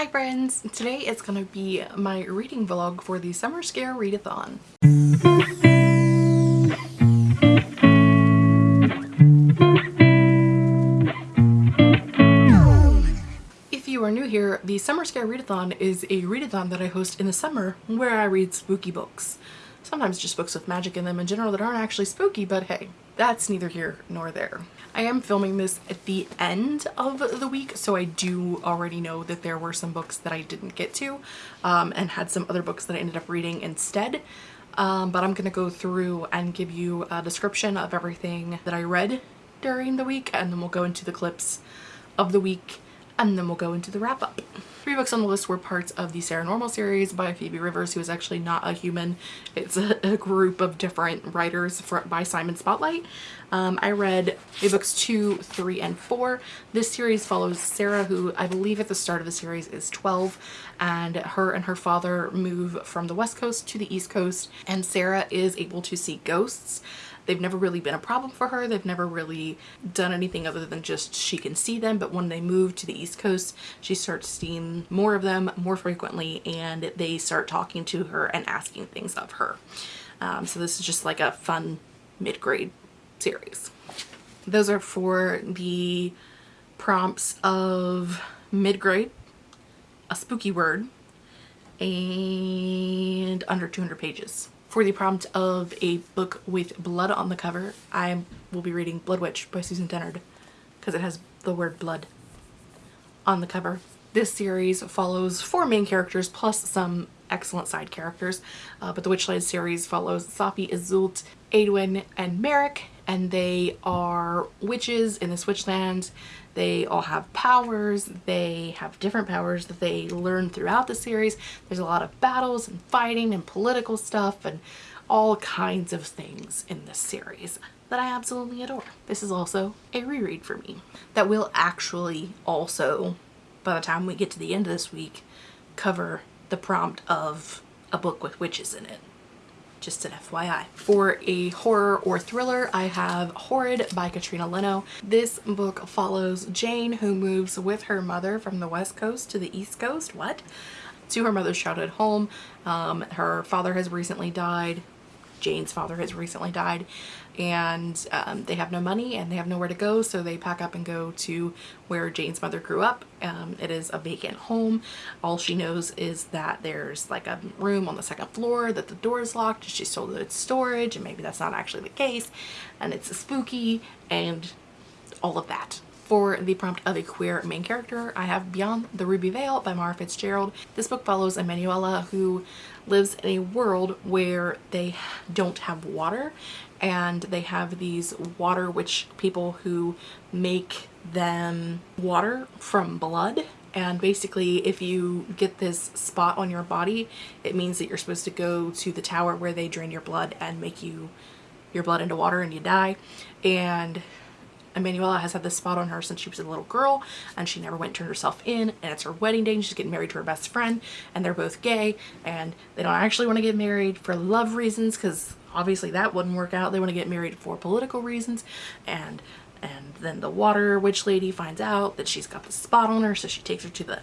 Hi friends! Today it's going to be my reading vlog for the Summer Scare Readathon. If you are new here, the Summer Scare Readathon is a readathon that I host in the summer where I read spooky books. Sometimes just books with magic in them in general that aren't actually spooky, but hey, that's neither here nor there. I am filming this at the end of the week, so I do already know that there were some books that I didn't get to um, and had some other books that I ended up reading instead. Um, but I'm to go through and give you a description of everything that I read during the week and then we'll go into the clips of the week and then we'll go into the wrap up. Three books on the list were parts of the Saranormal series by Phoebe Rivers, who is actually not a human. It's a, a group of different writers for, by Simon Spotlight. Um, I read books two, three, and four. This series follows Sarah, who I believe at the start of the series is 12, and her and her father move from the west coast to the east coast, and Sarah is able to see ghosts They've never really been a problem for her. They've never really done anything other than just she can see them. But when they move to the East Coast, she starts seeing more of them more frequently and they start talking to her and asking things of her. Um, so this is just like a fun mid-grade series. Those are for the prompts of mid-grade, a spooky word, and under 200 pages. For the prompt of a book with blood on the cover, I will be reading Blood Witch by Susan Dennard because it has the word blood on the cover. This series follows four main characters plus some excellent side characters, uh, but the Witchlands series follows Safi, Iseult, Aeduan, and Merik, and they are witches in this witchland they all have powers. They have different powers that they learn throughout the series. There's a lot of battles and fighting and political stuff and all kinds of things in this series that I absolutely adore. This is also a reread for me that will actually also, by the time we get to the end of this week, cover the prompt of a book with witches in it just an FYI. For a horror or thriller, I have Horrid by Katrina Leno. This book follows Jane who moves with her mother from the west coast to the east coast, what? To her mother's childhood home. Um, her father has recently died. Jane's father has recently died and um, they have no money and they have nowhere to go so they pack up and go to where Jane's mother grew up. Um, it is a vacant home. All she knows is that there's like a room on the second floor that the door is locked. She's told that it's storage and maybe that's not actually the case and it's spooky and all of that. For the prompt of a queer main character, I have Beyond the Ruby Veil by Mara Fitzgerald. This book follows Emanuela who lives in a world where they don't have water and they have these water witch people who make them water from blood. And basically if you get this spot on your body it means that you're supposed to go to the tower where they drain your blood and make you your blood into water and you die. And Emanuela has had this spot on her since she was a little girl and she never went turned herself in and it's her wedding day and she's getting married to her best friend and they're both gay and they don't actually want to get married for love reasons because obviously that wouldn't work out. They want to get married for political reasons and and then the water witch lady finds out that she's got the spot on her so she takes her to the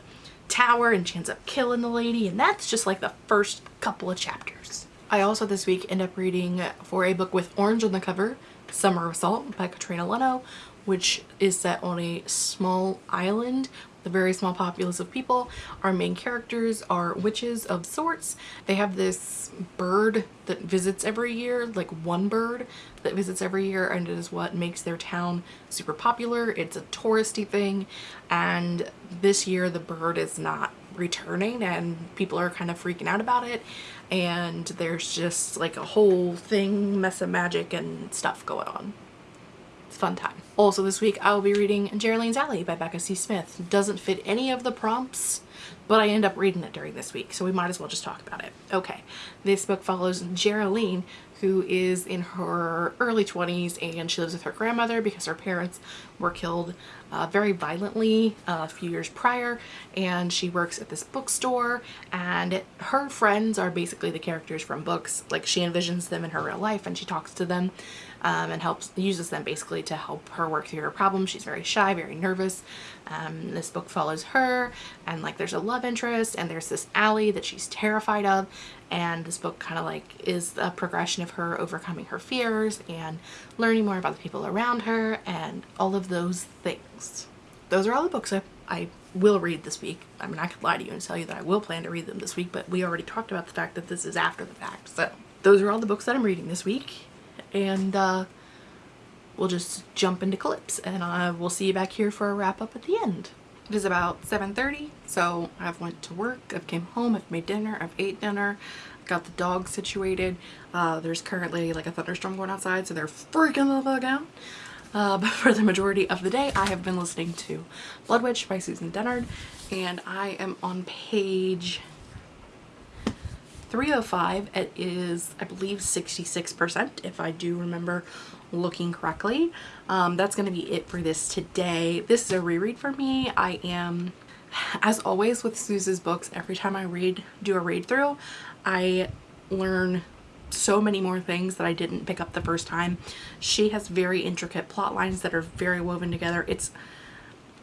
tower and she ends up killing the lady and that's just like the first couple of chapters. I also this week end up reading for a book with orange on the cover Summer of Salt by Katrina Leno, which is set on a small island a very small populace of people. Our main characters are witches of sorts. They have this bird that visits every year, like one bird that visits every year and it is what makes their town super popular. It's a touristy thing and this year the bird is not returning and people are kind of freaking out about it and there's just like a whole thing mess of magic and stuff going on. Fun time. Also this week I will be reading Geraldine's Alley by Becca C. Smith. Doesn't fit any of the prompts but I end up reading it during this week so we might as well just talk about it. Okay, this book follows Geraldine who is in her early 20s and she lives with her grandmother because her parents were killed uh, very violently uh, a few years prior and she works at this bookstore and her friends are basically the characters from books like she envisions them in her real life and she talks to them um, and helps uses them basically to help her work through her problems she's very shy very nervous um, this book follows her and like there's a love interest and there's this Allie that she's terrified of and this book kind of like is a progression of her overcoming her fears and learning more about the people around her and all of those things. Those are all the books I, I will read this week. I mean I could lie to you and tell you that I will plan to read them this week but we already talked about the fact that this is after the fact so those are all the books that I'm reading this week and uh, we'll just jump into clips and I will see you back here for a wrap up at the end. It is about 7.30, so I've went to work, I've came home, I've made dinner, I've ate dinner, got the dog situated. Uh, there's currently like a thunderstorm going outside, so they're freaking the fuck out. Uh, but for the majority of the day, I have been listening to Blood Witch by Susan Dennard, and I am on page 305. It is, I believe, 66%, if I do remember looking correctly. Um, that's going to be it for this today. This is a reread for me. I am, as always with Suze's books, every time I read, do a read through, I learn so many more things that I didn't pick up the first time. She has very intricate plot lines that are very woven together. It's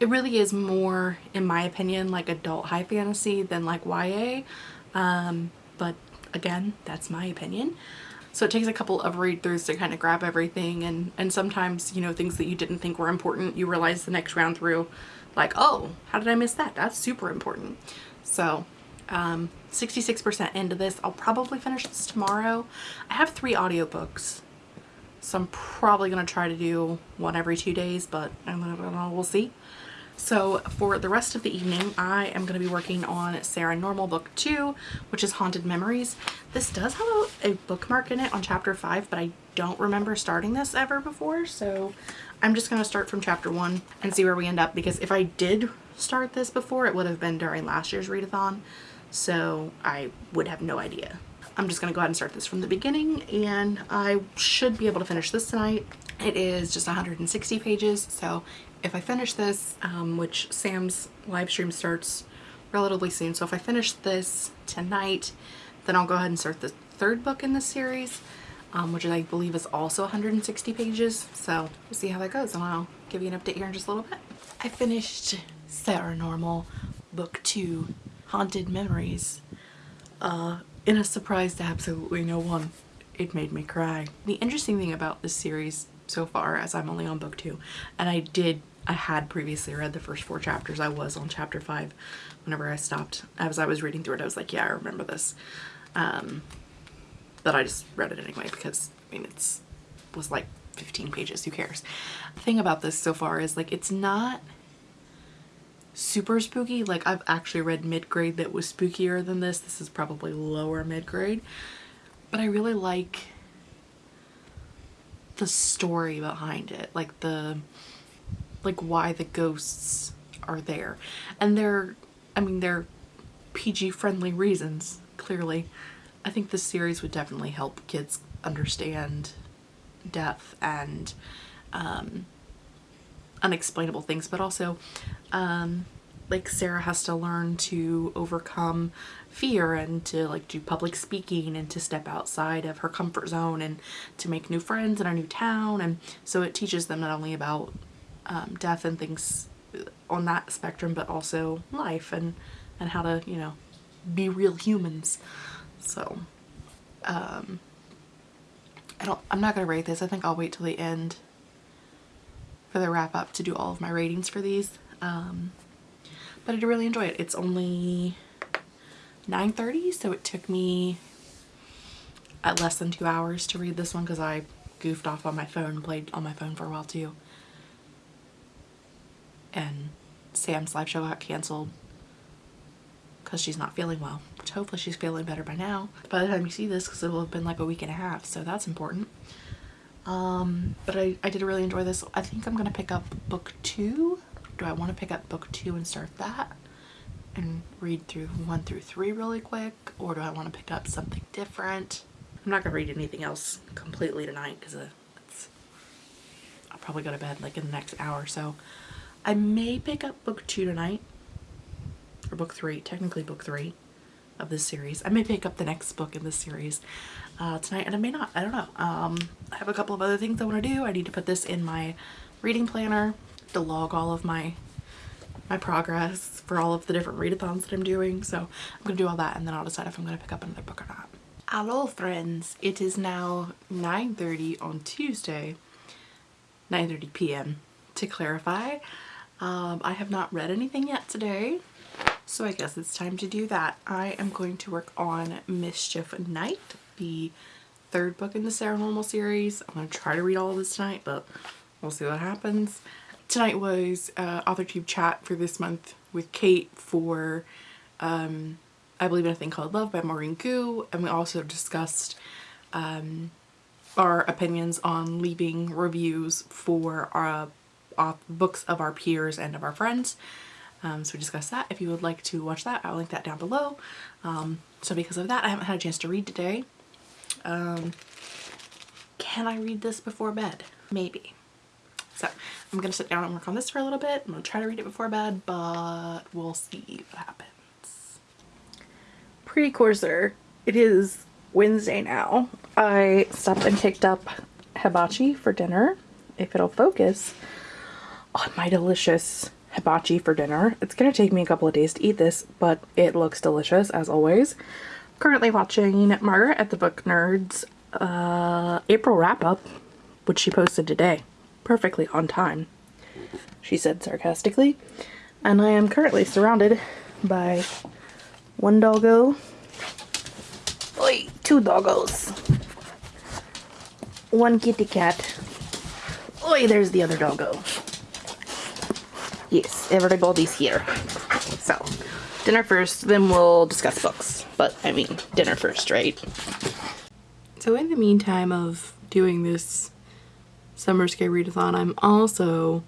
it really is more, in my opinion, like adult high fantasy than like YA. Um, but again, that's my opinion. So it takes a couple of read throughs to kind of grab everything and, and sometimes, you know, things that you didn't think were important, you realize the next round through like, oh, how did I miss that? That's super important. So um, 66% into this. I'll probably finish this tomorrow. I have three audiobooks. So I'm probably going to try to do one every two days, but I don't know, we'll see. So for the rest of the evening, I am going to be working on Saranormal Book 2, which is Haunted Memories. This does have a, a, bookmark in it on chapter 5, but I don't remember starting this ever before, so I'm just going to start from chapter 1 and see where we end up, because if I did start this before, it would have been during last year's readathon, so I would have no idea. I'm just going to go ahead and start this from the beginning, and I should be able to finish this tonight. It is just 160 pages, so if I finish this, um, which Sam's live stream starts relatively soon, so if I finish this tonight, then I'll go ahead and start the third book in this series, um, which I believe is also 160 pages. So we'll see how that goes and I'll give you an update here in just a little bit. I finished Saranormal book two, Haunted Memories, uh, in a surprise to absolutely no one. It made me cry. The interesting thing about this series so far, as I'm only on book two, and I did I had previously read the first four chapters. I was on chapter five whenever I stopped. As I was reading through it, I was like, yeah, I remember this. Um, but I just read it anyway because, I mean, it's was like 15 pages. Who cares? The thing about this so far is like, it's not super spooky. Like I've actually read mid-grade that was spookier than this. This is probably lower mid-grade. But I really like the story behind it. Like the like why the ghosts are there. And they're, I mean, they're PG friendly reasons, clearly. I think this series would definitely help kids understand death and um, unexplainable things, but also um, like Sarah has to learn to overcome fear and to like do public speaking and to step outside of her comfort zone and to make new friends in a new town and so it teaches them not only about um, death and things on that spectrum, but also life and, and how to, you know, be real humans. So, um, I don't, I'm not going to rate this. I think I'll wait till the end for the wrap up to do all of my ratings for these. Um, but I did really enjoy it. It's only 9.30, so it took me at less than two hours to read this one because I goofed off on my phone, played on my phone for a while too and Sam's live show got canceled because she's not feeling well, which hopefully she's feeling better by now. By the time you see this, because it will have been like a week and a half, so that's important. Um, but I, I did really enjoy this. I think I'm going to pick up book two. Do I want to pick up book two and start that? And read through one through three really quick? Or do I want to pick up something different? I'm not going to read anything else completely tonight because uh, I'll probably go to bed like in the next hour so. I may pick up book two tonight, or book three, technically book three of this series. I may pick up the next book in this series uh, tonight, and I may not. I don't know. Um, I have a couple of other things I want to do. I need to put this in my reading planner to log all of my my progress for all of the different readathons that I'm doing. So I'm gonna do all that and then I'll decide if I'm gonna pick up another book or not. Hello friends, it is now 9.30 on Tuesday, 9.30 p.m. to clarify. Um, I have not read anything yet today, so I guess it's time to do that. I am going to work on Mischief Night, the third book in the Saranormal series. I'm going to try to read all of this tonight, but we'll see what happens. Tonight was uh, AuthorTube chat for this month with Kate for um, I Believe in a Thing Called Love by Maureen Goo, and we also discussed um, our opinions on leaving reviews for our uh, books of our peers and of our friends. Um, so we discussed that. If you would like to watch that, I'll link that down below. Um, so because of that, I haven't had a chance to read today. Um, can I read this before bed? Maybe. So I'm going to sit down and work on this for a little bit. I'm going to try to read it before bed, but we'll see what happens. Precursor. It is Wednesday now. I stopped and picked up hibachi for dinner, if it'll focus, on my delicious hibachi for dinner. It's going to take me a couple of days to eat this, but it looks delicious as always currently watching Margaret at the Book Nerds uh, April wrap-up, which she posted today. Perfectly on time, she said sarcastically. And I am currently surrounded by one doggo, Oi, two doggos, one kitty cat. Oi, there's the other doggo. Yes, everybody's here. So, dinner first, then we'll discuss books. But I mean, dinner first, right? So in the meantime of doing this Summer Scare Readathon, I'm also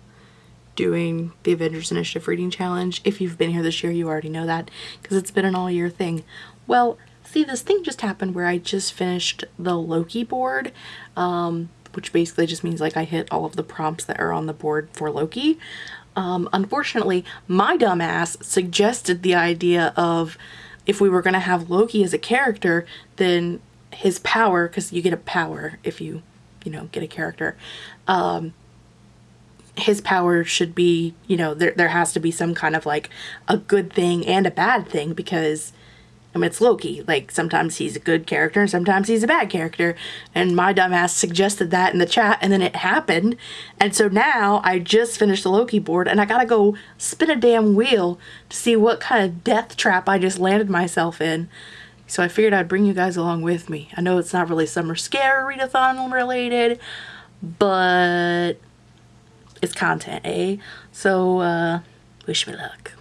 doing the Avengers Initiative Reading Challenge. If you've been here this year, you already know that because it's been an all year thing. Well, see, this thing just happened where I just finished the Loki board, um, which basically just means like I hit all of the prompts that are on the board for Loki. Um, unfortunately, my dumbass suggested the idea of if we were going to have Loki as a character, then his power, because you get a power if you, you know, get a character, um, his power should be, you know, there, there has to be some kind of like a good thing and a bad thing because I mean, it's Loki. Like, sometimes he's a good character and sometimes he's a bad character. And my dumbass suggested that in the chat and then it happened. And so now I just finished the Loki board and I gotta go spin a damn wheel to see what kind of death trap I just landed myself in. So I figured I'd bring you guys along with me. I know it's not really Summer Scare Readathon related, but it's content, eh? So, uh, wish me luck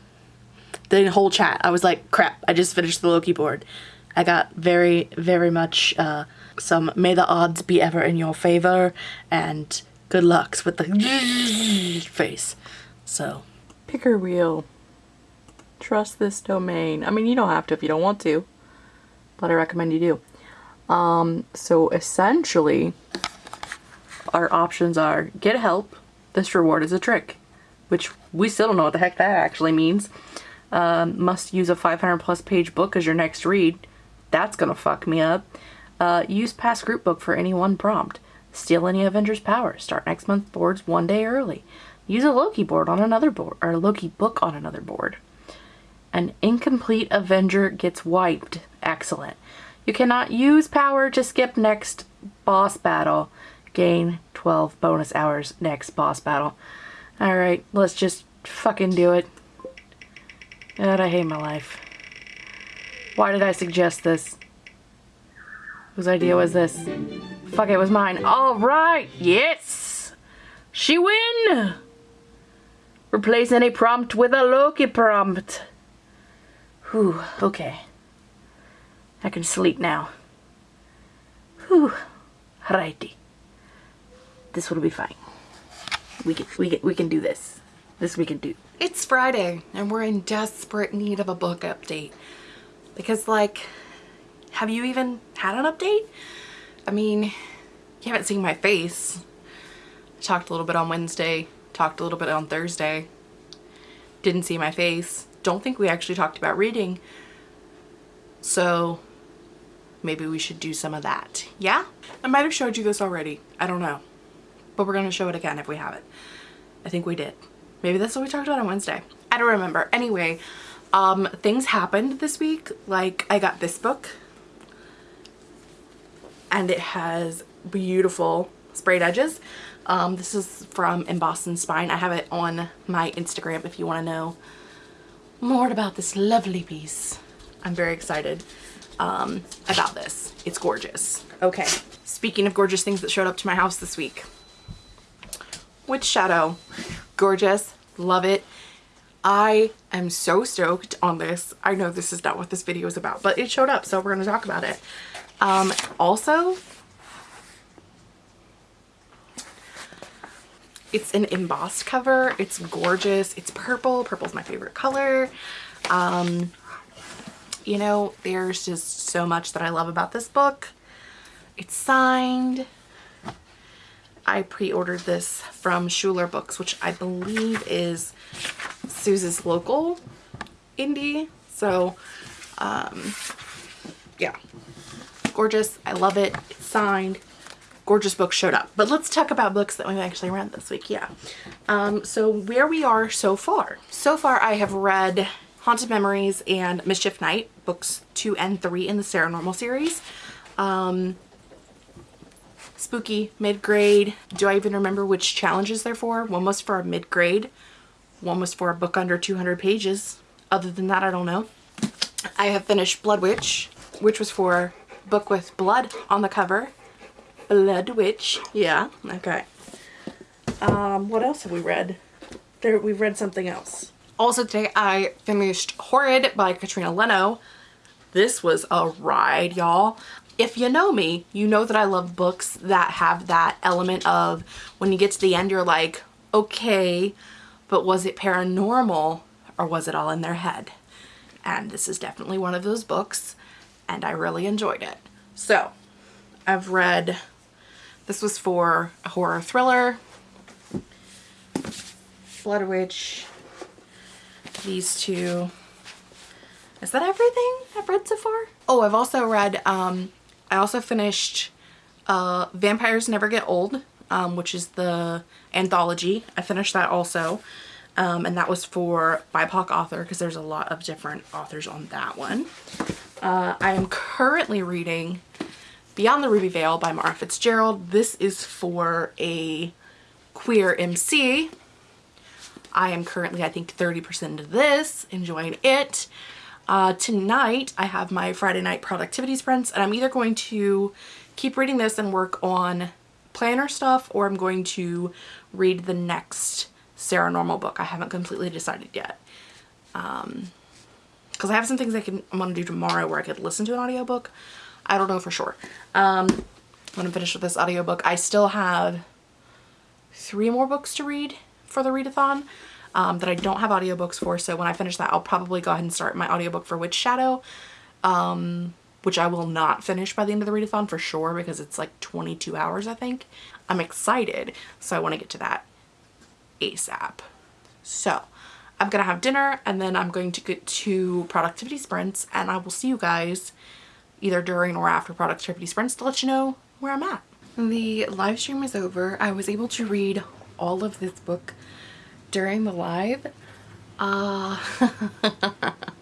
the whole chat. I was like, crap, I just finished the Loki board. I got very, very much uh, some may the odds be ever in your favor and good lucks with the face. So. Picker wheel. Trust this domain. I mean, you don't have to if you don't want to, but I recommend you do. Um, so essentially, our options are get help. This reward is a trick, which we still don't know what the heck that actually means um, must use a 500 plus page book as your next read. That's gonna fuck me up. Uh, use past group book for any one prompt. Steal any Avengers power. Start next month boards one day early. Use a Loki board on another board, or a Loki book on another board. An incomplete Avenger gets wiped. Excellent. You cannot use power to skip next boss battle. Gain 12 bonus hours next boss battle. Alright, let's just fucking do it. God, I hate my life. Why did I suggest this? Whose idea was this? Fuck, it was mine. Alright, yes! She win! Replace any prompt with a Loki prompt. Whew, okay. I can sleep now. Whew, righty. This will be fine. We can, we can, we can do this. This we can do. It's Friday and we're in desperate need of a book update. Because like, have you even had an update? I mean, you haven't seen my face. I talked a little bit on Wednesday, talked a little bit on Thursday. Didn't see my face. Don't think we actually talked about reading. So maybe we should do some of that. Yeah? I might have showed you this already. I don't know. But we're going to show it again if we have it. I think we did. Maybe that's what we talked about on Wednesday. I don't remember. Anyway, um, things happened this week. Like I got this book and it has beautiful sprayed edges. Um, this is from Embossed and Spine. I have it on my Instagram if you want to know more about this lovely piece. I'm very excited um, about this. It's gorgeous. Okay, speaking of gorgeous things that showed up to my house this week. Witch Shadow. Gorgeous. Love it. I am so stoked on this. I know this is not what this video is about, but it showed up, so we're going to talk about it. Um, also, it's an embossed cover. It's gorgeous. It's purple. Purple's my favorite color. Um, you know, there's just so much that I love about this book. It's signed. I pre-ordered this from Schuler Books, which I believe is Suze's local indie. So, um, yeah, gorgeous. I love it. It's signed. Gorgeous book showed up. But let's talk about books that we've actually read this week. Yeah. Um, so where we are so far. So far I have read Haunted Memories and Mischief Night, books two and three in the Saranormal series. Um, spooky, mid-grade. Do I even remember which challenges they're for? One was for a mid-grade. One was for a book under 200 pages. Other than that, I don't know. I have finished Blood Witch, which was for book with blood on the cover. Blood Witch. Yeah, okay. Um, what else have we read? There, we've read something else. Also today I finished Horrid by Katrina Leno. This was a ride, y'all. If you know me, you know that I love books that have that element of when you get to the end, you're like, okay, but was it paranormal or was it all in their head? And this is definitely one of those books and I really enjoyed it. So I've read, this was for a horror thriller, Blood Witch, these two. Is that everything I've read so far? Oh, I've also read, um, I also finished uh, Vampires Never Get Old, um, which is the anthology. I finished that also. Um, and that was for BIPOC author because there's a lot of different authors on that one. Uh, I am currently reading Beyond the Ruby Veil by Mara Fitzgerald. This is for a queer MC. I am currently, I think, 30% into this, enjoying it. Uh, tonight, I have my Friday night productivity sprints, and I'm either going to keep reading this and work on planner stuff, or I'm going to read the next Saranormal book. I haven't completely decided yet. Um, because I have some things I can I'm gonna do tomorrow where I could listen to an audiobook. I don't know for sure. Um, I'm finished with this audiobook, I still have three more books to read for the readathon um, that I don't have audiobooks for. So when I finish that, I'll probably go ahead and start my audiobook for Witch Shadow, um, which I will not finish by the end of the readathon for sure because it's like 22 hours, I think. I'm excited, so I want to get to that ASAP. So I'm gonna have dinner and then I'm going to get to productivity sprints and I will see you guys either during or after productivity sprints to let you know where I'm at. The live stream is over. I was able to read all of this book during the live. Uh,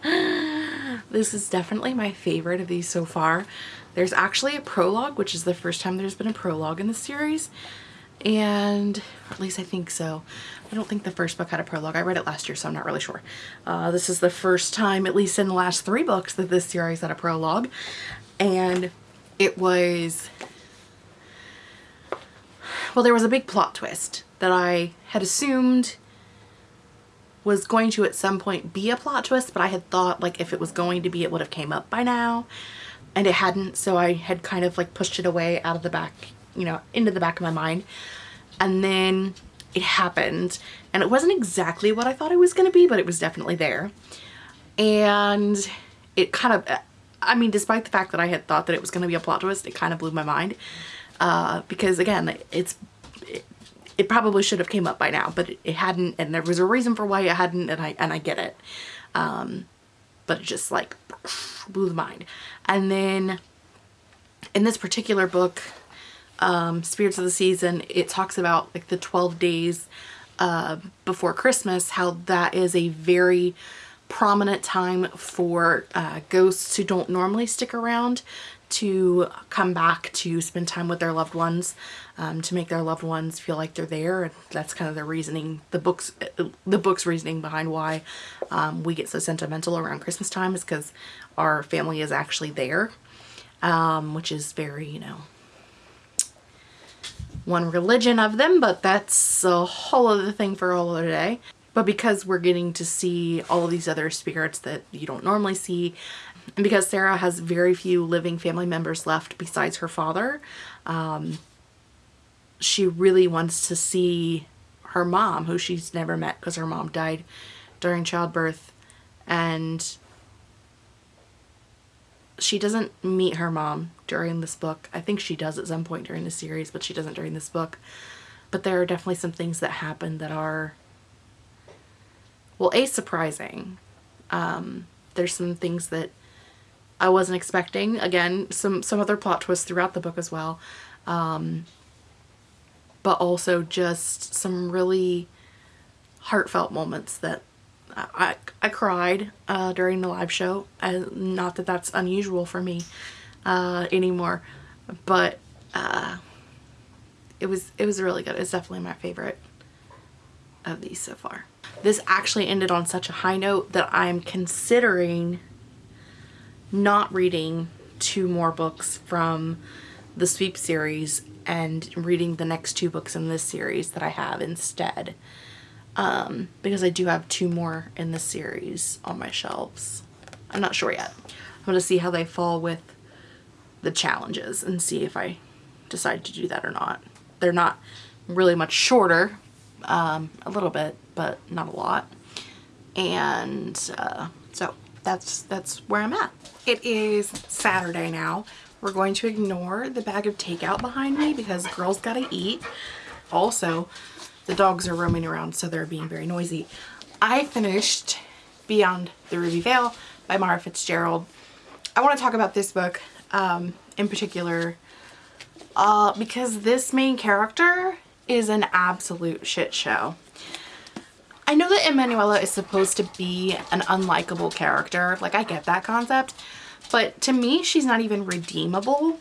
this is definitely my favorite of these so far. There's actually a prologue, which is the first time there's been a prologue in the series and at least I think so. I don't think the first book had a prologue. I read it last year, so I'm not really sure. Uh, this is the first time, at least in the last three books, that this series had a prologue. And it was... Well, there was a big plot twist that I had assumed was going to at some point be a plot twist, but I had thought like if it was going to be, it would have came up by now. And it hadn't, so I had kind of like pushed it away out of the back you know, into the back of my mind. And then it happened and it wasn't exactly what I thought it was going to be, but it was definitely there. And it kind of, I mean, despite the fact that I had thought that it was going to be a plot twist, it kind of blew my mind. Uh, because again, it's, it, probably should have came up by now, but it, it, hadn't. And there was a reason for why it hadn't. And I, and I get it. Um, but it just like blew the mind. And then in this particular book, um, Spirits of the Season, it talks about like the 12 days uh, before Christmas, how that is a very prominent time for uh, ghosts who don't normally stick around to come back to spend time with their loved ones, um, to make their loved ones feel like they're there. And that's kind of the reasoning, the book's, the book's reasoning behind why um, we get so sentimental around Christmas time is because our family is actually there, um, which is very, you know, one religion of them, but that's a whole other thing for a whole other day. But because we're getting to see all of these other spirits that you don't normally see, and because Sarah has very few living family members left besides her father, um, she really wants to see her mom, who she's never met because her mom died during childbirth. And she doesn't meet her mom during this book. I think she does at some point during the series, but she doesn't during this book. But there are definitely some things that happen that are well, A, surprising. Um, there's some things that I wasn't expecting. Again, some, some other plot twists throughout the book as well. Um, but also just some really heartfelt moments that I, I cried uh, during the live show. Uh, not that that's unusual for me uh, anymore, but uh, it was it was really good. It's definitely my favorite of these so far. This actually ended on such a high note that I'm considering not reading two more books from the Sweep series and reading the next two books in this series that I have instead. Um, because I do have two more in the series on my shelves. I'm not sure yet. I'm going to see how they fall with the challenges and see if I decide to do that or not. They're not really much shorter, um, a little bit, but not a lot. And uh, so that's that's where I'm at. It is Saturday now. We're going to ignore the bag of takeout behind me because girls gotta eat. Also, the dogs are roaming around so they're being very noisy. I finished Beyond the Ruby Veil by Mara Fitzgerald. I want to talk about this book um, in particular uh, because this main character is an absolute shit show. I know that Emanuela is supposed to be an unlikable character. Like, I get that concept. But to me, she's not even redeemable.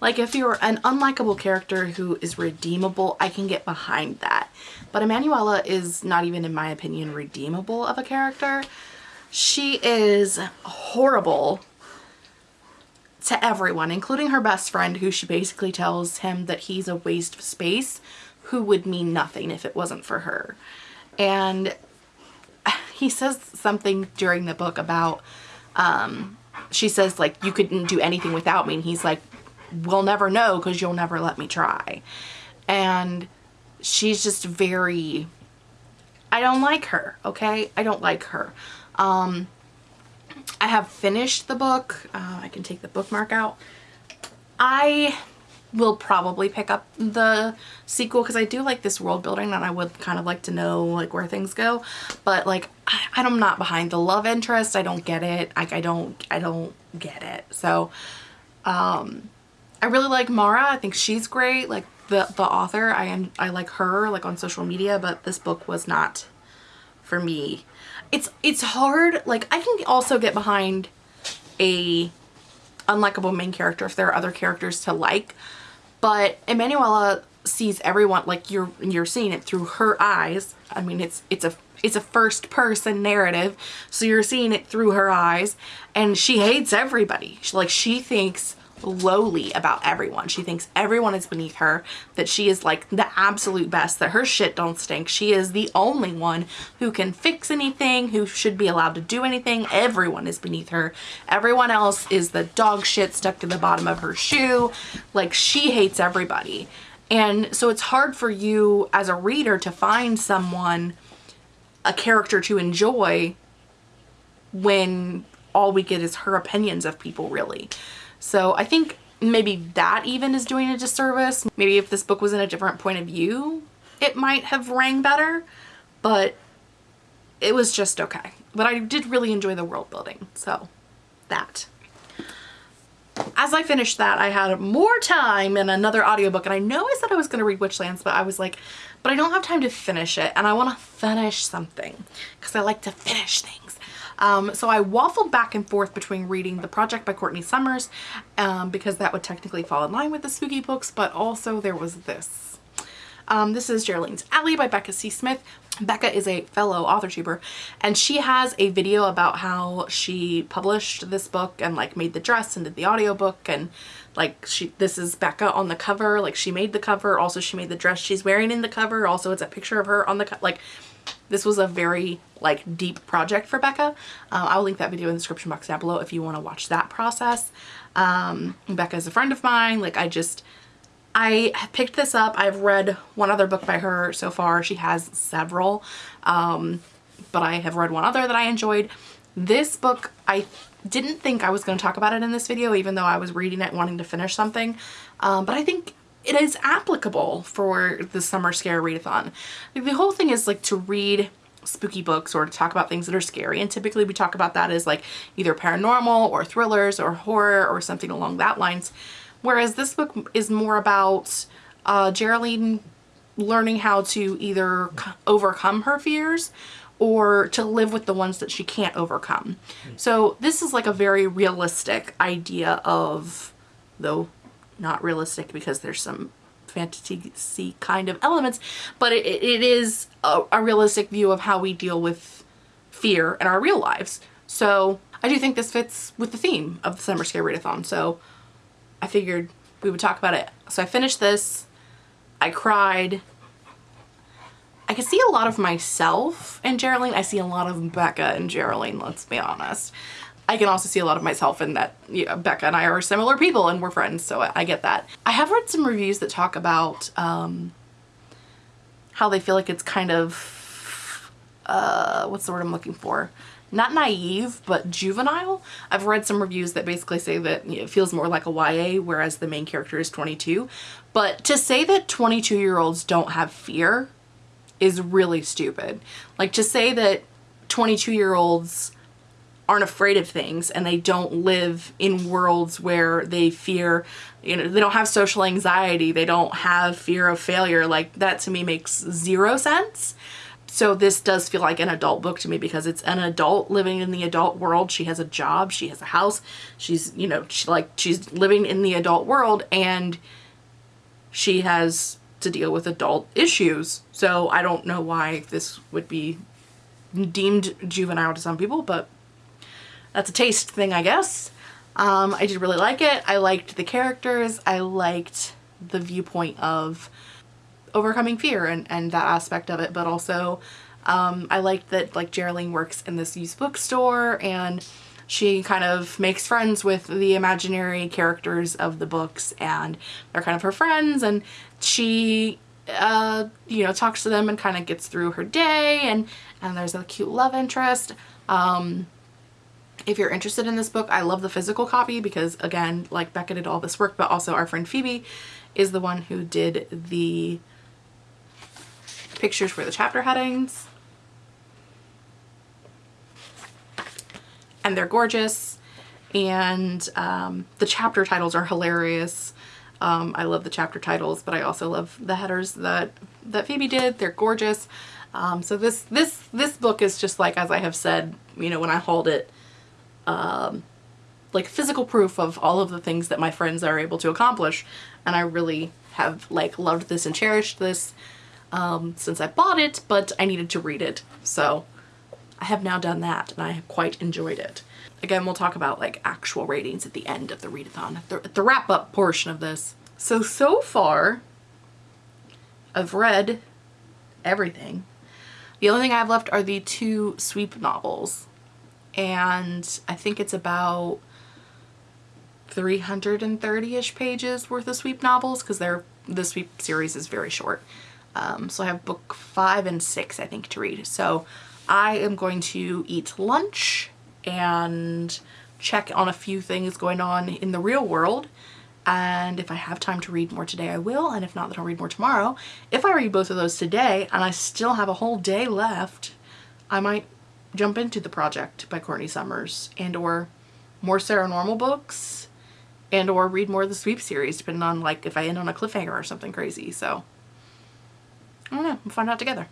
Like, if you're an unlikable character who is redeemable, I can get behind that. But Emanuela is not even, in my opinion, redeemable of a character. She is horrible to everyone, including her best friend, who she basically tells him that he's a waste of space who would mean nothing if it wasn't for her. And he says something during the book about, um, she says like, you couldn't do anything without me. And he's like, we'll never know because you'll never let me try. And she's just very, I don't like her, okay? I don't like her. Um, I have finished the book. Uh, I can take the bookmark out. I will probably pick up the sequel because I do like this world building and I would kind of like to know like where things go. But like I, I'm not behind the love interest. I don't get it. Like I don't I don't get it. So um I really like Mara. I think she's great. Like the the author I am I like her like on social media but this book was not for me. It's it's hard. Like I can also get behind a unlikable main character if there are other characters to like but Emanuela sees everyone like you're you're seeing it through her eyes. I mean, it's it's a it's a first person narrative, so you're seeing it through her eyes, and she hates everybody. She, like she thinks lowly about everyone. She thinks everyone is beneath her, that she is like the absolute best, that her shit don't stink. She is the only one who can fix anything, who should be allowed to do anything. Everyone is beneath her. Everyone else is the dog shit stuck to the bottom of her shoe. Like she hates everybody. And so it's hard for you as a reader to find someone, a character to enjoy when all we get is her opinions of people really. So I think maybe that even is doing a disservice. Maybe if this book was in a different point of view, it might have rang better, but it was just okay. But I did really enjoy the world building, so that. As I finished that, I had more time in another audiobook, and I know I said I was going to read Witchlands, but I was like, but I don't have time to finish it and I want to finish something because I like to finish things. Um, so I waffled back and forth between reading The Project by Courtney Summers um, because that would technically fall in line with the spooky books, but also there was this. Um, this is Geraldine's Alley by Becca C. Smith. Becca is a fellow author tuber and she has a video about how she published this book and like made the dress and did the audiobook and like she this is Becca on the cover like she made the cover also she made the dress she's wearing in the cover also it's a picture of her on the like this was a very like deep project for Becca. Uh, I'll link that video in the description box down below if you want to watch that process. Um, Becca is a friend of mine. Like I just, I picked this up. I've read one other book by her so far. She has several, um, but I have read one other that I enjoyed. This book, I didn't think I was going to talk about it in this video, even though I was reading it wanting to finish something. Um, but I think it is applicable for the summer scare readathon. Like, the whole thing is like to read spooky books or to talk about things that are scary and typically we talk about that as like either paranormal or thrillers or horror or something along that lines whereas this book is more about uh, Geraldine learning how to either overcome her fears or to live with the ones that she can't overcome. So this is like a very realistic idea of, though not realistic because there's some fantasy kind of elements, but it, it is a, a realistic view of how we deal with fear in our real lives. So I do think this fits with the theme of the Summer Scare Readathon. So I figured we would talk about it. So I finished this. I cried. I can see a lot of myself in Geraldine. I see a lot of Becca and Geraldine, let's be honest. I can also see a lot of myself in that you know, Becca and I are similar people and we're friends, so I, get that. I have read some reviews that talk about um, how they feel like it's kind of, uh, what's the word I'm looking for? Not naive, but juvenile. I've read some reviews that basically say that it feels more like a YA, whereas the main character is 22. But to say that 22 year olds don't have fear is really stupid. Like to say that 22 year olds aren't afraid of things and they don't live in worlds where they fear, you know, they don't have social anxiety, they don't have fear of failure. Like that to me makes zero sense. So this does feel like an adult book to me because it's an adult living in the adult world. She has a job, she has a house, she's, you know, she like she's living in the adult world and she has to deal with adult issues. So I don't know why this would be deemed juvenile to some people, but that's a taste thing, I guess. Um, I did really like it. I liked the characters. I liked the viewpoint of overcoming fear and, and that aspect of it, but also um, I liked that like Geraldine works in this used bookstore and she kind of makes friends with the imaginary characters of the books and they're kind of her friends and she uh, you know talks to them and kind of gets through her day and and there's a cute love interest um, if you're interested in this book, I love the physical copy because again, like Becca did all this work, but also our friend Phoebe is the one who did the pictures for the chapter headings. And they're gorgeous. And um, the chapter titles are hilarious. Um, I love the chapter titles, but I also love the headers that, that Phoebe did. They're gorgeous. Um, so this, this, this book is just like, as I have said, you know, when I hauled it, um, like physical proof of all of the things that my friends are able to accomplish and I really have like loved this and cherished this um, since I bought it but I needed to read it so I have now done that and I have quite enjoyed it. Again we'll talk about like actual ratings at the end of the readathon, the, the wrap up portion of this. So, so far I've read everything. The only thing I have left are the two sweep novels and I think it's about 330-ish pages worth of sweep novels because they're the sweep series is very short. Um, so I have book five and six I think to read. So I am going to eat lunch and check on a few things going on in the real world and if I have time to read more today I will and if not then I'll read more tomorrow. If I read both of those today and I still have a whole day left I might jump into the project by Courtney Summers and or more Saranormal books and or read more of the sweep series depending on like if I end on a cliffhanger or something crazy so I don't know. We'll find out together.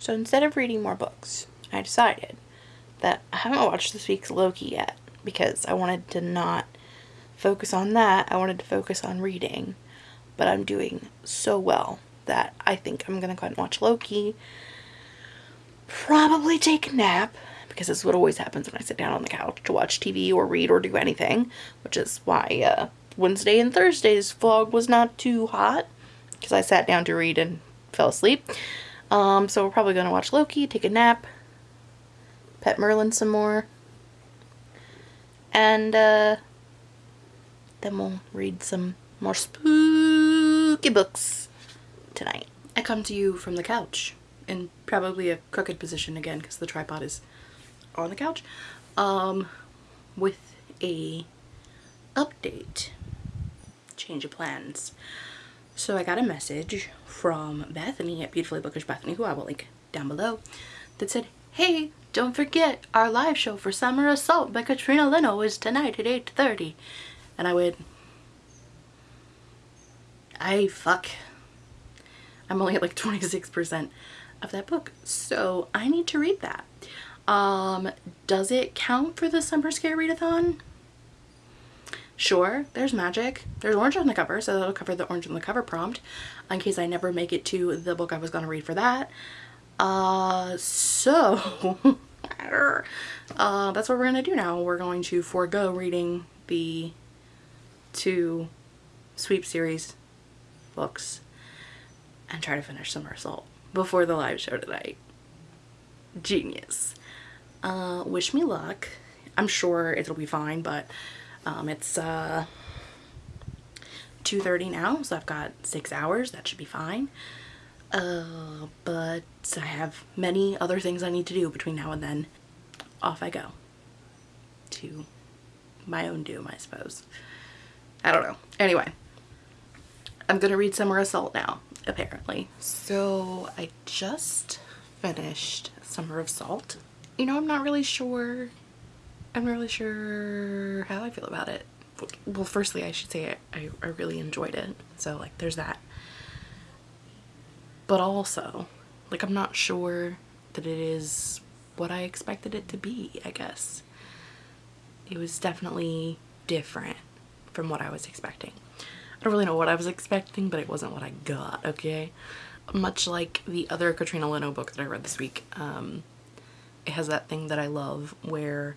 So instead of reading more books, I decided that I haven't watched this week's Loki yet because I wanted to not focus on that. I wanted to focus on reading. But I'm doing so well that I think I'm going to go ahead and watch Loki. Probably take a nap because this is what always happens when I sit down on the couch to watch TV or read or do anything, which is why uh, Wednesday and Thursday's vlog was not too hot because I sat down to read and fell asleep. Um, so we're probably going to watch Loki, take a nap, pet Merlin some more, and uh, then we'll read some more spooky books tonight. I come to you from the couch in probably a crooked position again because the tripod is on the couch um, with a update change of plans so I got a message from Bethany at Beautifully Bookish Bethany, who I will link down below, that said, Hey, don't forget our live show for Summer of Salt by Katrina Leno is tonight at 8.30. And I went, I fuck. I'm only at like 26% of that book. So I need to read that. Um, does it count for the Summer Scare Readathon? Sure, there's magic. There's orange on the cover, so that'll cover the orange on the cover prompt in case I never make it to the book I was going to read for that. Uh, so, uh, that's what we're going to do now. We're going to forego reading the two sweep series books and try to finish Summer of Salt before the live show tonight. Genius. Uh, wish me luck. I'm sure it'll be fine, but um, it's uh, 2.30 now, so I've got six hours. That should be fine. Uh, but I have many other things I need to do between now and then. Off I go. To my own doom, I suppose. I don't know. Anyway, I'm gonna read Summer of Salt now, apparently. So I just finished Summer of Salt. You know, I'm not really sure I'm not really sure how I feel about it. Well, firstly, I should say I, I, I really enjoyed it. So, like, there's that. But also, like, I'm not sure that it is what I expected it to be, I guess. It was definitely different from what I was expecting. I don't really know what I was expecting, but it wasn't what I got, okay? Much like the other Katrina Leno book that I read this week, um, it has that thing that I love where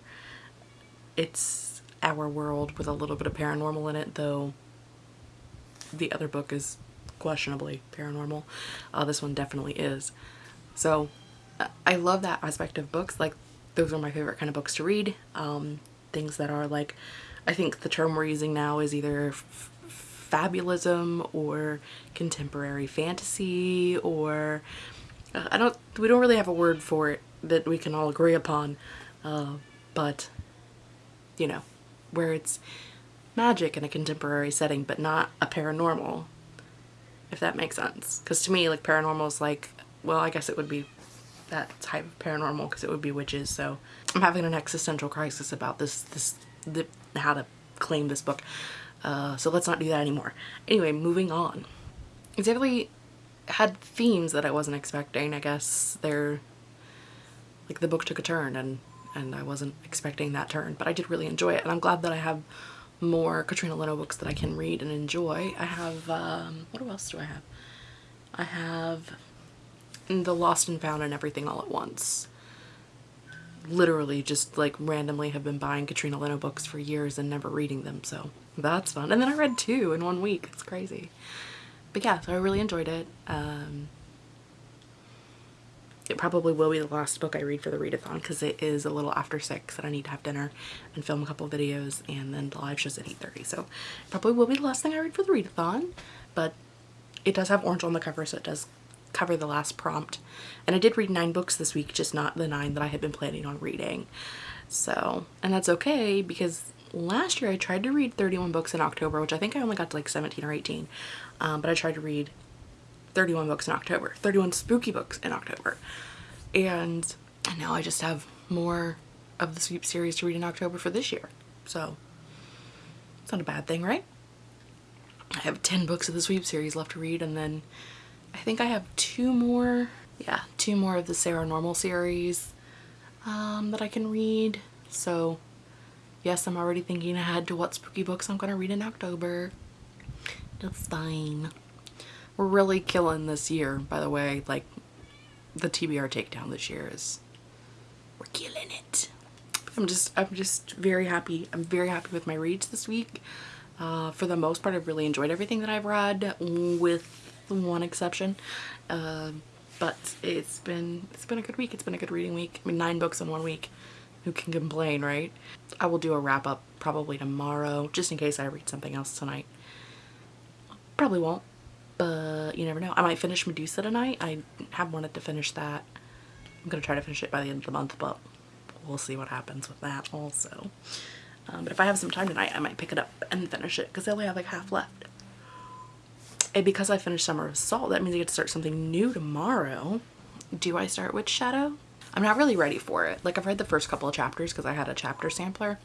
it's our world with a little bit of paranormal in it, though the other book is questionably paranormal. Uh, this one definitely is. So I love that aspect of books. Like those are my favorite kind of books to read. Um, things that are like, I think the term we're using now is either fabulism or contemporary fantasy or uh, I don't, we don't really have a word for it that we can all agree upon. Uh, but you know, where it's magic in a contemporary setting but not a paranormal, if that makes sense. Because to me, like, paranormal is like, well, I guess it would be that type of paranormal because it would be witches, so I'm having an existential crisis about this, this, the, how to claim this book. Uh, so let's not do that anymore. Anyway, moving on. It's definitely had themes that I wasn't expecting. I guess they're, like the book took a turn and and I wasn't expecting that turn, but I did really enjoy it, and I'm glad that I have more Katrina Leno books that I can read and enjoy. I have, um, what else do I have? I have The Lost and Found and Everything All at Once. Literally just like randomly have been buying Katrina Leno books for years and never reading them, so that's fun. And then I read two in one week. It's crazy. But yeah, so I really enjoyed it. Um, it probably will be the last book I read for the readathon because it is a little after 6 and I need to have dinner and film a couple videos and then the live show's at 8.30 so probably will be the last thing I read for the readathon but it does have orange on the cover so it does cover the last prompt. And I did read nine books this week, just not the nine that I had been planning on reading. So, and that's okay because last year I tried to read 31 books in October, which I think I only got to like 17 or 18. Um, but I tried to read 31 books in October, 31 spooky books in October. And and now I just have more of the sweep series to read in October for this year. So it's not a bad thing, right? I have 10 books of the sweep series left to read and then I think I have two more, yeah, two more of the Saranormal series um, that I can read. So yes, I'm already thinking ahead to what spooky books I'm going to read in October. It's fine. We're really killing this year, by the way. Like, the TBR takedown this year is, we're killing it. I'm just, I'm just very happy. I'm very happy with my reads this week. Uh, for the most part, I've really enjoyed everything that I've read, with one exception. Uh, but it's been, it's been a good week. It's been a good reading week. I mean, nine books in one week. Who can complain, right? I will do a wrap up probably tomorrow, just in case I read something else tonight. Probably won't, but you never know. I might finish Medusa tonight. I have wanted to finish that. I'm going to try to finish it by the end of the month, but we'll see what happens with that also. Um, but if I have some time tonight, I might pick it up and finish it because I only have like half left. And because I finished Summer of Salt, that means I get to start something new tomorrow. Do I start Witchshadow? I'm not really ready for it. Like I've read the first couple of chapters because I had a chapter sampler.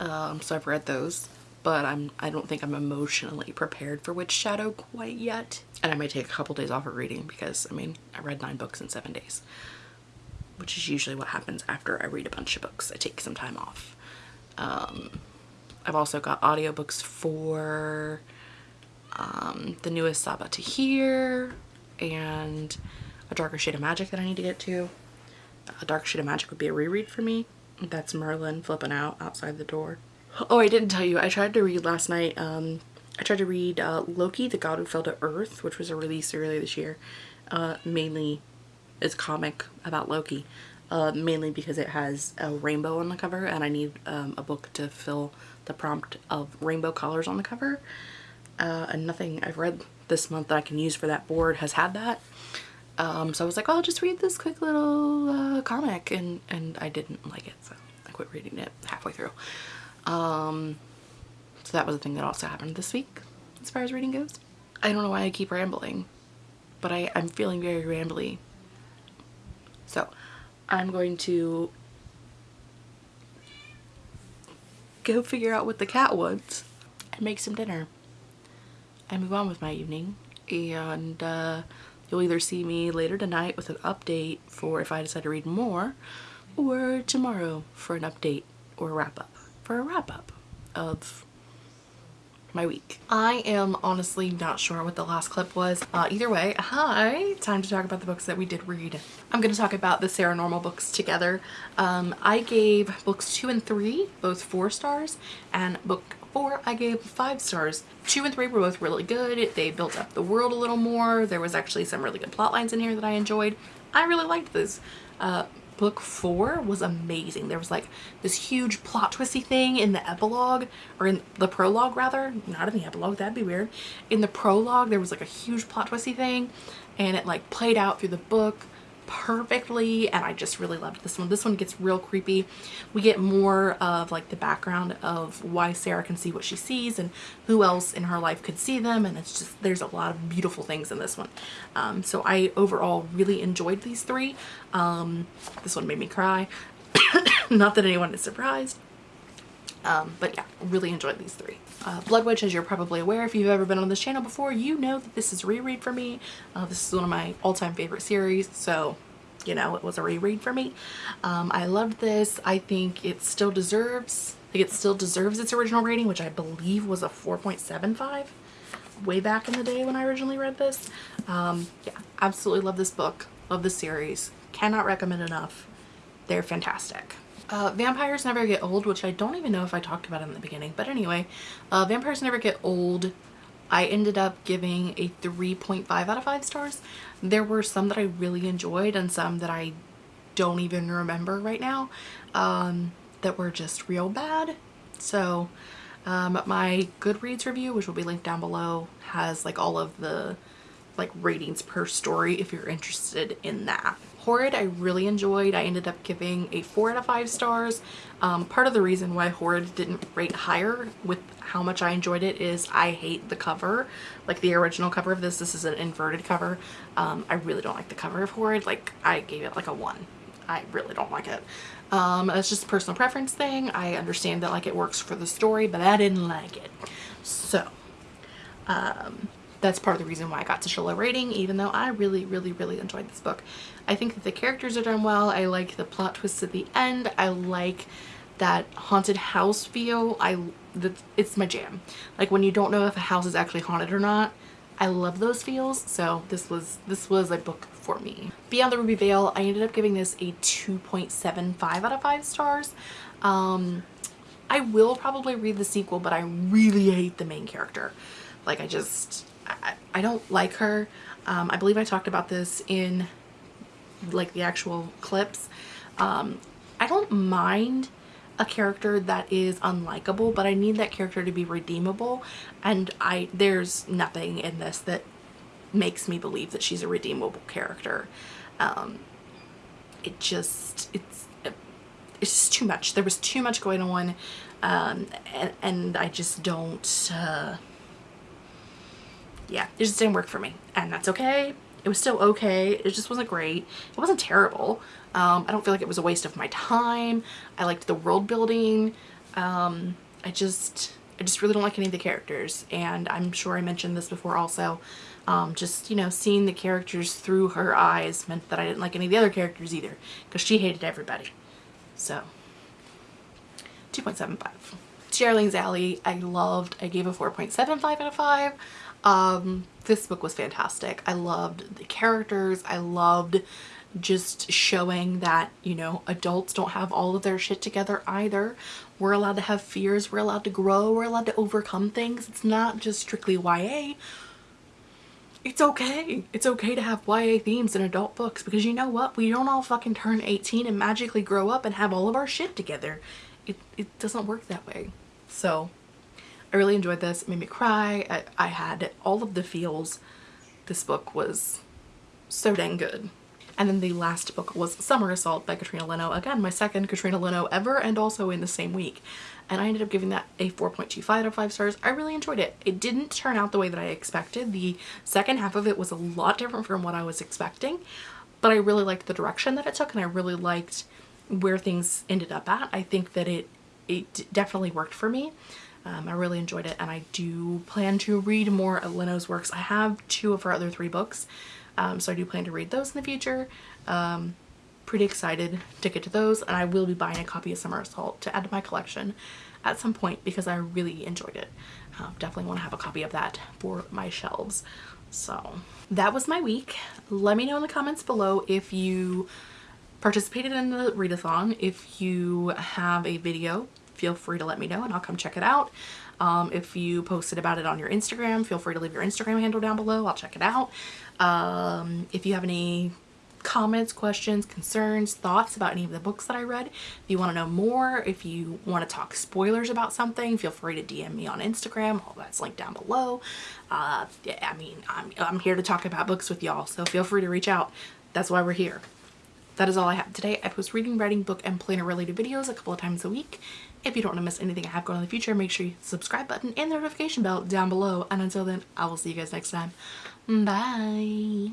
Um, so I've read those, but I'm, I don't think I'm emotionally prepared for Witchshadow quite yet. And I may take a couple days off of reading because I mean, I read nine books in seven days, which is usually what happens after I read a bunch of books. I take some time off. Um, I've also got audiobooks for um, the newest Sabaa Tahir and A Darker Shade of Magic that I need to get to. A Dark Shade of Magic would be a reread for me. That's Merlin flipping out outside the door. Oh, I didn't tell you. I tried to read last night. Um, I tried to read uh, Loki, the God Who Fell to Earth, which was a release earlier this year. Uh, mainly, it's comic about Loki. Uh, mainly because it has a rainbow on the cover and I need um, a book to fill the prompt of rainbow colors on the cover. Uh, and nothing I've read this month that I can use for that board has had that. Um, so I was like, oh, I'll just read this quick little uh, comic and, and I didn't like it. So I quit reading it halfway through. Um, so that was the thing that also happened this week as far as reading goes. I don't know why I keep rambling, but I, I'm feeling very rambly. So I'm going to go figure out what the cat wants and make some dinner and move on with my evening. And uh, You'll either see me later tonight with an update for if I decide to read more or tomorrow for an update or wrap up for a wrap up of my week. I am honestly not sure what the last clip was. Uh, either way, hi, time to talk about the books that we did read. I'm going to talk about the Saranormal books together. Um, I gave books two and three, both four stars, and book four I gave five stars. Two and three were both really good. They built up the world a little more. There was actually some really good plot lines in here that I enjoyed. I really liked this. Uh, book four was amazing. There was like this huge plot twisty thing in the epilogue or in the prologue rather, not in the epilogue, that'd be weird. In the prologue, there was like a huge plot twisty thing and it like played out through the book perfectly and I just really loved this one. This one gets real creepy. We get more of like the background of why Sarah can see what she sees and who else in her life could see them and it's just there's a lot of beautiful things in this one. Um, so I overall really enjoyed these three. Um, this one made me cry. Not that anyone is surprised. Um, but yeah, really enjoyed these three. Uh, Blood Witch, as you're probably aware, if you've ever been on this channel before, you know that this is reread for me. Uh, this is one of my all-time favorite series, so you know, it was a reread for me. Um, I loved this. I think it still deserves, think it still deserves its original rating, which I believe was a 4.75 way back in the day when I originally read this. Um, yeah, absolutely love this book. Love this series. Cannot recommend enough. They're fantastic. Uh, Vampires Never Get Old, which I don't even know if I talked about in the beginning. But anyway, uh, Vampires Never Get Old, I ended up giving a 3.5 out of 5 stars. There were some that I really enjoyed and some that I don't even remember right now um, that were just real bad. So um, my Goodreads review, which will be linked down below, has like all of the like ratings per story if you're interested in that. Horrid I really enjoyed. I ended up giving a 4 out of 5 stars. Um, part of the reason why Horrid didn't rate higher with how much I enjoyed it is I hate the cover. Like the original cover of this, this is an inverted cover. Um, I really don't like the cover of Horrid. Like I gave it like a 1. I really don't like it. Um, it's just a personal preference thing. I understand that like it works for the story, but I didn't like it. So, um, that's part of the reason why I got such a low rating, even though I really, really, really enjoyed this book. I think that the characters are done well. I like the plot twists at the end. I like that haunted house feel. I that It's my jam. Like when you don't know if a house is actually haunted or not, I love those feels. So this was, this was a book for me. Beyond the Ruby Veil, I ended up giving this a 2.75 out of 5 stars. Um, I will probably read the sequel, but I really hate the main character. Like I just, I, I don't like her. Um, I believe I talked about this in like the actual clips. Um, I don't mind a character that is unlikable, but I need that character to be redeemable. And I there's nothing in this that makes me believe that she's a redeemable character. Um, it just, it's, it's just too much. There was too much going on. Um, and, and I just don't, uh, yeah, it just didn't work for me and that's okay. It was still okay. It just wasn't great. It wasn't terrible. Um, I don't feel like it was a waste of my time. I liked the world building. Um, I just, I just really don't like any of the characters. And I'm sure I mentioned this before also. Um, just, you know, seeing the characters through her eyes meant that I didn't like any of the other characters either. Because she hated everybody. So, 2.75. Darling's Alley, I loved. I gave a 4.75 out of 5. Um, this book was fantastic. I loved the characters. I loved just showing that, you know, adults don't have all of their shit together either. We're allowed to have fears. We're allowed to grow. We're allowed to overcome things. It's not just strictly YA. It's okay. It's okay to have YA themes in adult books because you know what? We don't all fucking turn 18 and magically grow up and have all of our shit together. It, it doesn't work that way. So I really enjoyed this. It made me cry. I, I had all of the feels. This book was so dang good. And then the last book was Summer of Salt by Katrina Leno. Again, my second Katrina Leno ever and also in the same week. And I ended up giving that a 4.25 out of 5 stars. I really enjoyed it. It didn't turn out the way that I expected. The second half of it was a lot different from what I was expecting. But I really liked the direction that it took and I really liked where things ended up at. I think that it, it definitely worked for me. Um, I really enjoyed it and I do plan to read more of Leno's works. I have two of her other three books, um, so I do plan to read those in the future. Um, pretty excited to get to those and I will be buying a copy of Summer of Salt to add to my collection at some point because I really enjoyed it. Uh, definitely want to have a copy of that for my shelves. So that was my week. Let me know in the comments below if you participated in the readathon. If you have a video feel free to let me know and I'll come check it out. Um, if you posted about it on your Instagram, feel free to leave your Instagram handle down below. I'll check it out. Um, if you have any comments, questions, concerns, thoughts about any of the books that I read, if you want to know more, if you want to talk spoilers about something, feel free to DM me on Instagram. All that's linked down below. Uh, I mean, I'm, I'm here to talk about books with y'all, so feel free to reach out. That's why we're here. That is all I have today. I post reading, writing, book, and planner related videos a couple of times a week. If you don't want to miss anything I have going on in the future, make sure you subscribe button and the notification bell down below. And until then, I will see you guys next time. Bye.